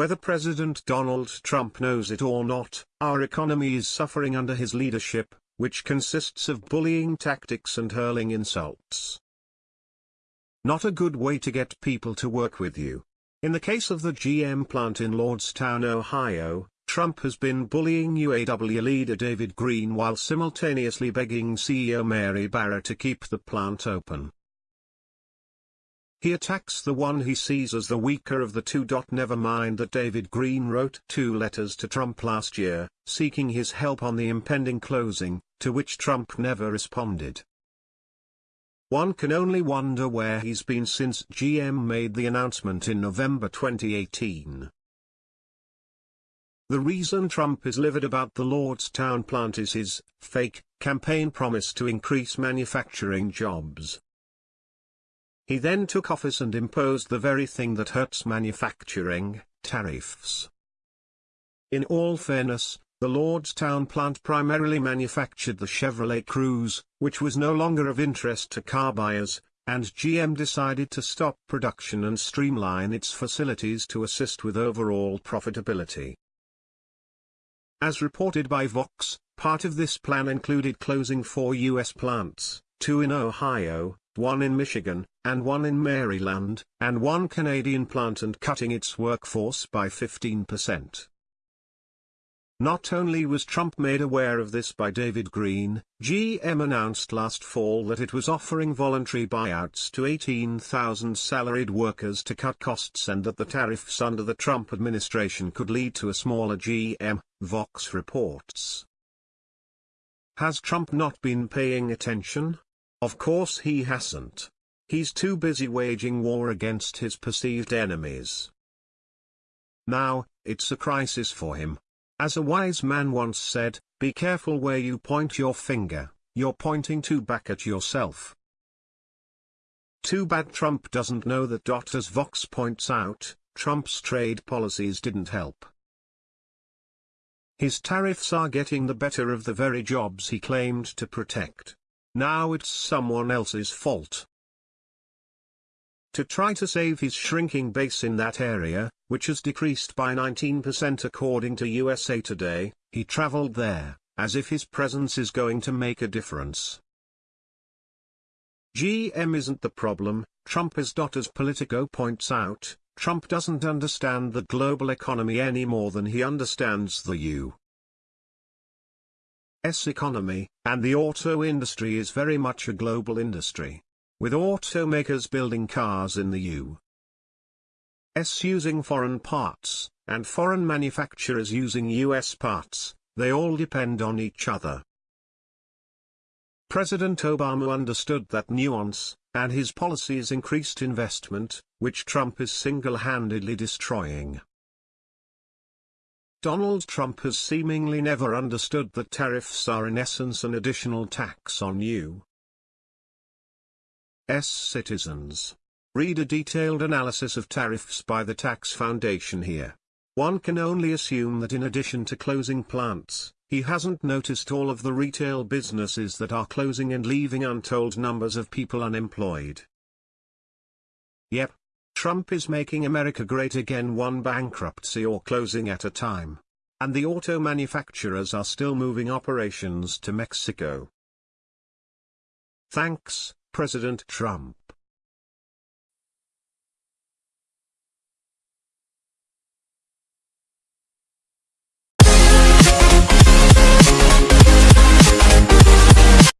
Whether President Donald Trump knows it or not, our economy is suffering under his leadership, which consists of bullying tactics and hurling insults. Not a good way to get people to work with you. In the case of the GM plant in Lordstown, Ohio, Trump has been bullying UAW leader David Green while simultaneously begging CEO Mary Barra to keep the plant open. He attacks the one he sees as the weaker of the two. Never mind that David Green wrote two letters to Trump last year, seeking his help on the impending closing, to which Trump never responded. One can only wonder where he's been since GM made the announcement in November 2018. The reason Trump is livid about the Lordstown plant is his fake campaign promise to increase manufacturing jobs. He then took office and imposed the very thing that hurts manufacturing, tariffs. In all fairness, the Lordstown plant primarily manufactured the Chevrolet Cruze, which was no longer of interest to car buyers, and GM decided to stop production and streamline its facilities to assist with overall profitability. As reported by Vox, part of this plan included closing four U.S. plants, two in Ohio, one in Michigan, and one in Maryland, and one Canadian plant and cutting its workforce by 15%. Not only was Trump made aware of this by David Green, GM announced last fall that it was offering voluntary buyouts to 18,000 salaried workers to cut costs and that the tariffs under the Trump administration could lead to a smaller GM, Vox reports. Has Trump not been paying attention? Of course he hasn't. He's too busy waging war against his perceived enemies. Now, it's a crisis for him. As a wise man once said, be careful where you point your finger, you're pointing to back at yourself. Too bad Trump doesn't know that. As Vox points out, Trump's trade policies didn't help. His tariffs are getting the better of the very jobs he claimed to protect. Now it's someone else's fault. To try to save his shrinking base in that area, which has decreased by 19% according to USA Today, he traveled there, as if his presence is going to make a difference. GM isn't the problem, Trump is. As Politico points out, Trump doesn't understand the global economy any more than he understands the U. S economy, and the auto industry is very much a global industry. With automakers building cars in the U.S. using foreign parts, and foreign manufacturers using U.S. parts, they all depend on each other. President Obama understood that nuance, and his policies increased investment, which Trump is single-handedly destroying. Donald Trump has seemingly never understood that tariffs are in essence an additional tax on you. S citizens. Read a detailed analysis of tariffs by the Tax Foundation here. One can only assume that in addition to closing plants, he hasn't noticed all of the retail businesses that are closing and leaving untold numbers of people unemployed. Yep, Trump is making America great again one bankruptcy or closing at a time. And the auto manufacturers are still moving operations to Mexico. Thanks, President Trump.